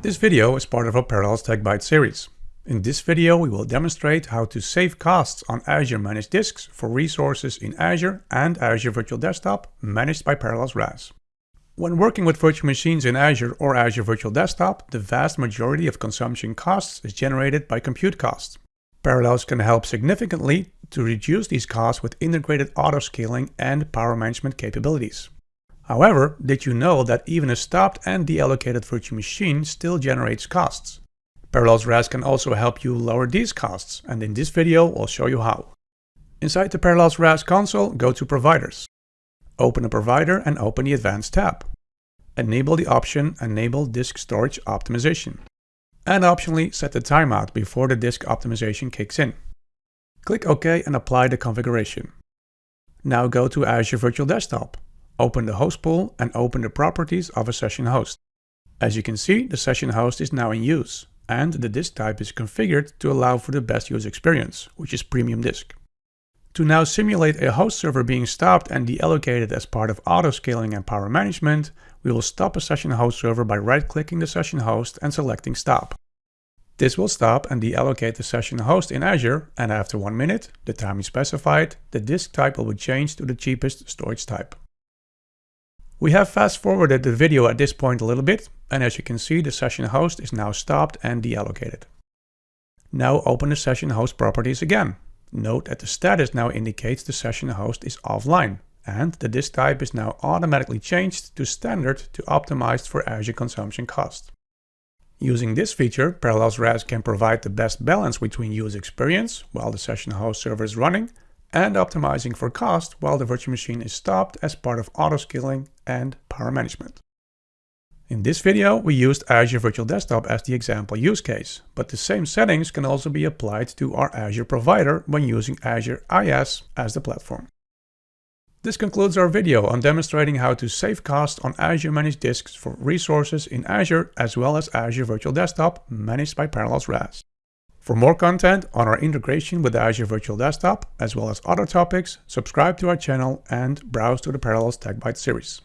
This video is part of our Parallels Tech Bytes series. In this video, we will demonstrate how to save costs on Azure Managed Disks for resources in Azure and Azure Virtual Desktop managed by Parallels RAS. When working with virtual machines in Azure or Azure Virtual Desktop, the vast majority of consumption costs is generated by compute costs. Parallels can help significantly to reduce these costs with integrated auto-scaling and power management capabilities. However, did you know that even a stopped and deallocated virtual machine still generates costs? Parallels RAS can also help you lower these costs, and in this video I'll show you how. Inside the Parallels RAS console, go to Providers. Open a provider and open the Advanced tab. Enable the option Enable Disk Storage Optimization. And optionally set the timeout before the disk optimization kicks in. Click OK and apply the configuration. Now go to Azure Virtual Desktop. Open the host pool and open the properties of a session host. As you can see, the session host is now in use, and the disk type is configured to allow for the best user experience, which is premium disk. To now simulate a host server being stopped and deallocated as part of auto-scaling and power management, we will stop a session host server by right-clicking the session host and selecting Stop. This will stop and deallocate the session host in Azure, and after one minute, the time you specified, the disk type will be changed to the cheapest storage type. We have fast forwarded the video at this point a little bit, and as you can see, the session host is now stopped and deallocated. Now open the session host properties again. Note that the status now indicates the session host is offline, and the disk type is now automatically changed to standard to optimize for Azure consumption cost. Using this feature, Parallels RAS can provide the best balance between user experience while the session host server is running and optimizing for cost while the virtual machine is stopped as part of auto-scaling and power management. In this video, we used Azure Virtual Desktop as the example use case, but the same settings can also be applied to our Azure provider when using Azure IaaS as the platform. This concludes our video on demonstrating how to save costs on Azure Managed Disks for resources in Azure as well as Azure Virtual Desktop managed by Parallels RAS. For more content on our integration with the Azure Virtual Desktop, as well as other topics, subscribe to our channel and browse to the Parallels Tech Bytes series.